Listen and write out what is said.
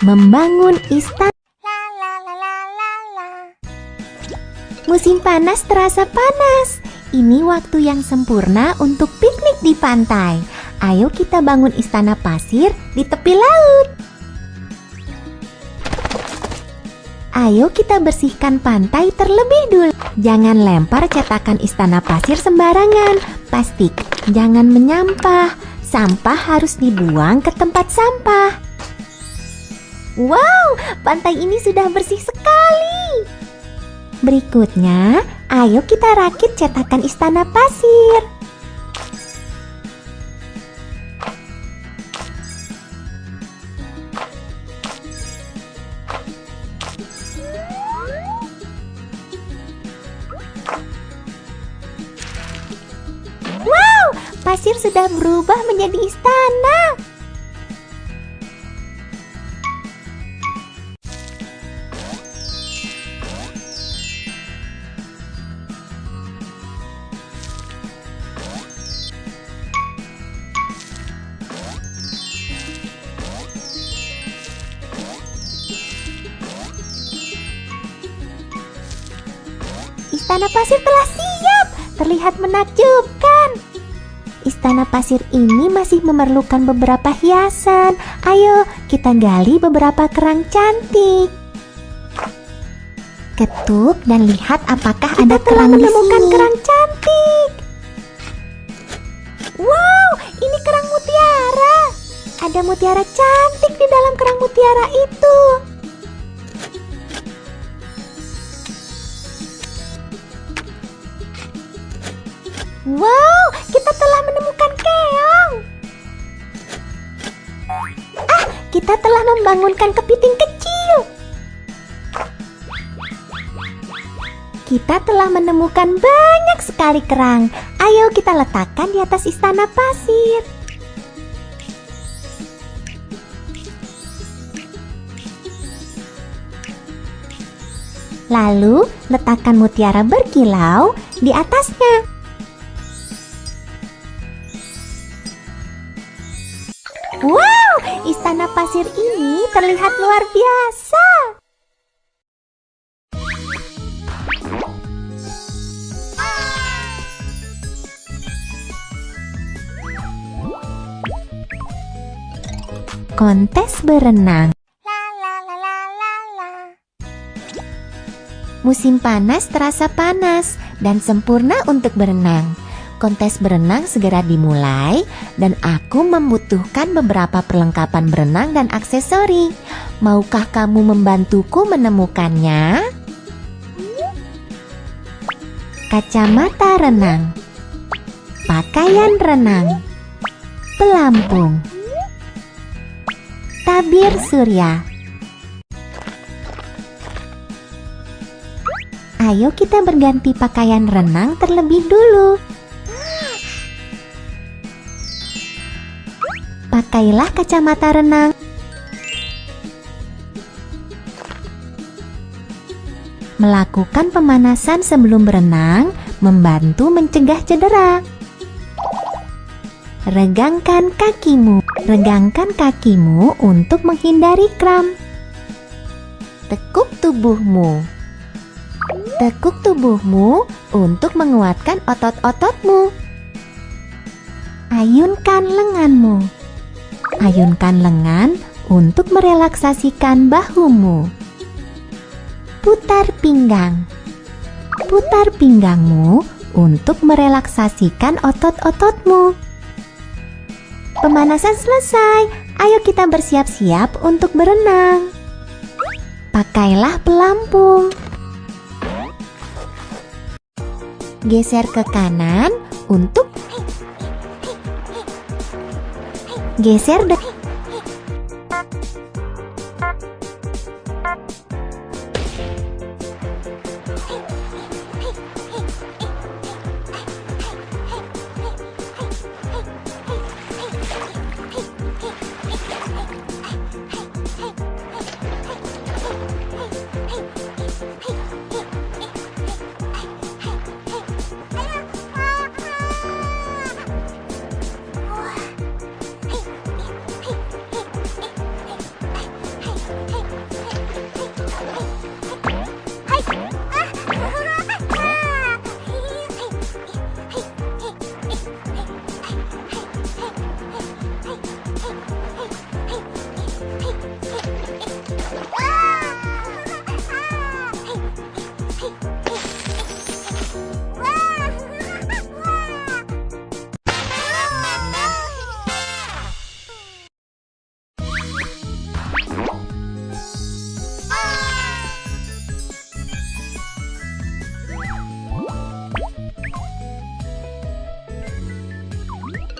membangun istana. Musim panas terasa panas. Ini waktu yang sempurna untuk piknik di pantai. Ayo kita bangun istana pasir di tepi laut. Ayo kita bersihkan pantai terlebih dulu. Jangan lempar cetakan istana pasir sembarangan. Pasti jangan menyampah. Sampah harus dibuang ke tempat sampah. Wow, pantai ini sudah bersih sekali. Berikutnya, ayo kita rakit cetakan istana pasir. Wow, pasir sudah berubah menjadi istana. Istana pasir telah siap, terlihat menakjubkan. Istana pasir ini masih memerlukan beberapa hiasan. Ayo, kita gali beberapa kerang cantik. Ketuk dan lihat apakah ada kerang di menemukan sini. kerang cantik. Wow, ini kerang mutiara. Ada mutiara cantik di dalam kerang mutiara itu. Kita telah membangunkan kepiting kecil. Kita telah menemukan banyak sekali kerang. Ayo kita letakkan di atas istana pasir. Lalu, letakkan mutiara berkilau di atasnya. Pasir ini terlihat luar biasa. Kontes berenang. Musim panas terasa panas dan sempurna untuk berenang. Kontes berenang segera dimulai dan aku membutuhkan beberapa perlengkapan berenang dan aksesori. Maukah kamu membantuku menemukannya? Kacamata renang, pakaian renang, pelampung, tabir surya. Ayo kita berganti pakaian renang terlebih dulu. Pakailah kacamata renang. Melakukan pemanasan sebelum berenang membantu mencegah cedera. Regangkan kakimu. Regangkan kakimu untuk menghindari kram. Tekuk tubuhmu. Tekuk tubuhmu untuk menguatkan otot-ototmu. Ayunkan lenganmu. Ayunkan lengan untuk merelaksasikan bahumu. Putar pinggang. Putar pinggangmu untuk merelaksasikan otot-ototmu. Pemanasan selesai. Ayo kita bersiap-siap untuk berenang. Pakailah pelampung. Geser ke kanan untuk geser dan はい